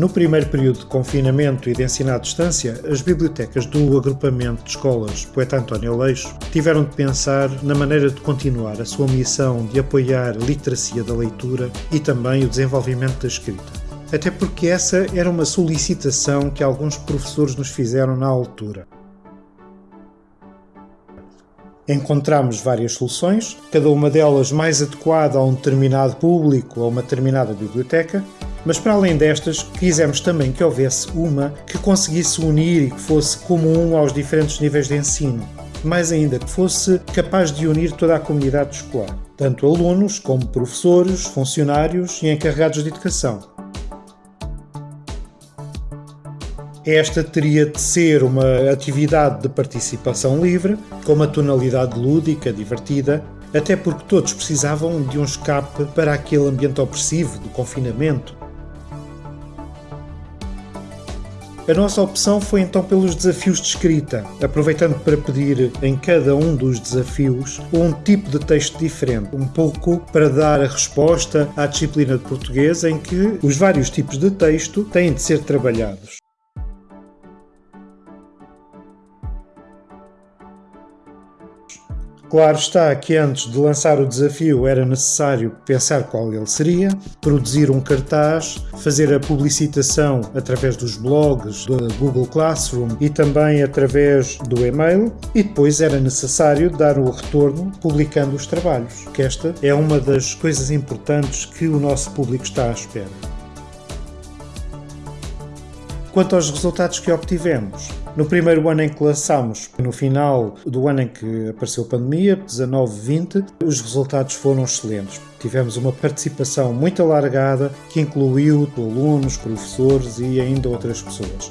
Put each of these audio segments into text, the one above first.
No primeiro período de confinamento e de ensino à distância, as bibliotecas do agrupamento de escolas Poeta António Leixo tiveram de pensar na maneira de continuar a sua missão de apoiar a literacia da leitura e também o desenvolvimento da escrita. Até porque essa era uma solicitação que alguns professores nos fizeram na altura. Encontramos várias soluções, cada uma delas mais adequada a um determinado público ou uma determinada biblioteca, mas para além destas, quisemos também que houvesse uma que conseguisse unir e que fosse comum aos diferentes níveis de ensino. Mais ainda, que fosse capaz de unir toda a comunidade escolar, tanto alunos como professores, funcionários e encarregados de educação. Esta teria de ser uma atividade de participação livre, com uma tonalidade lúdica, divertida, até porque todos precisavam de um escape para aquele ambiente opressivo do confinamento, A nossa opção foi então pelos desafios de escrita, aproveitando para pedir em cada um dos desafios um tipo de texto diferente, um pouco para dar a resposta à disciplina de português em que os vários tipos de texto têm de ser trabalhados. Claro está que antes de lançar o desafio era necessário pensar qual ele seria, produzir um cartaz, fazer a publicitação através dos blogs, do Google Classroom e também através do e-mail, e depois era necessário dar o retorno publicando os trabalhos, que esta é uma das coisas importantes que o nosso público está à espera. Quanto aos resultados que obtivemos, no primeiro ano em que lançámos, no final do ano em que apareceu a pandemia, 19-20, os resultados foram excelentes. Tivemos uma participação muito alargada que incluiu alunos, professores e ainda outras pessoas.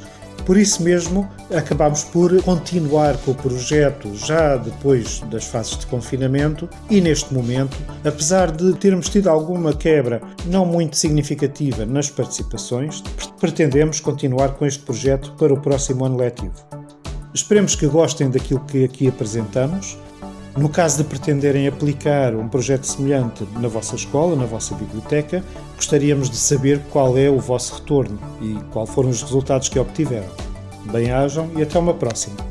Por isso mesmo, acabámos por continuar com o projeto já depois das fases de confinamento e neste momento, apesar de termos tido alguma quebra não muito significativa nas participações, pretendemos continuar com este projeto para o próximo ano letivo. Esperemos que gostem daquilo que aqui apresentamos. No caso de pretenderem aplicar um projeto semelhante na vossa escola, na vossa biblioteca, gostaríamos de saber qual é o vosso retorno e quais foram os resultados que obtiveram. Bem-ajam e até uma próxima!